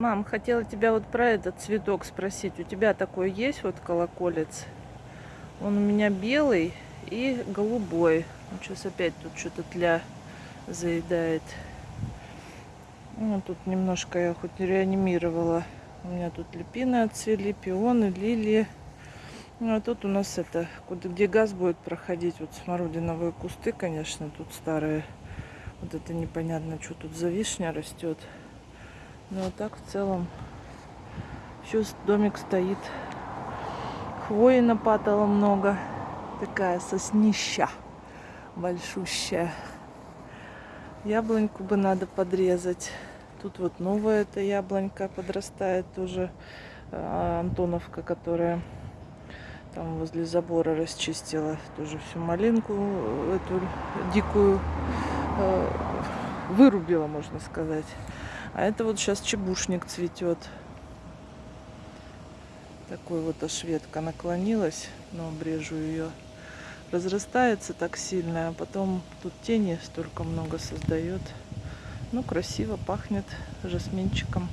Мам, хотела тебя вот про этот цветок спросить. У тебя такой есть вот колоколец? Он у меня белый и голубой. Ну, сейчас опять тут что-то тля заедает. Ну, тут немножко я хоть реанимировала. У меня тут липины отцвели, пионы, лилии. Ну, а тут у нас это, куда, где газ будет проходить, вот смородиновые кусты, конечно, тут старые. Вот это непонятно, что тут за вишня растет. Но вот так в целом еще домик стоит. Хвои нападало много. Такая соснища большущая. Яблоньку бы надо подрезать. Тут вот новая эта яблонька подрастает тоже. А, Антоновка, которая там возле забора расчистила тоже всю малинку эту дикую э, вырубила, можно сказать. А это вот сейчас чебушник цветет. Такой вот аж ветка наклонилась, но обрежу ее. Разрастается так сильно, а потом тут тени столько много создает. Ну, красиво пахнет жасминчиком.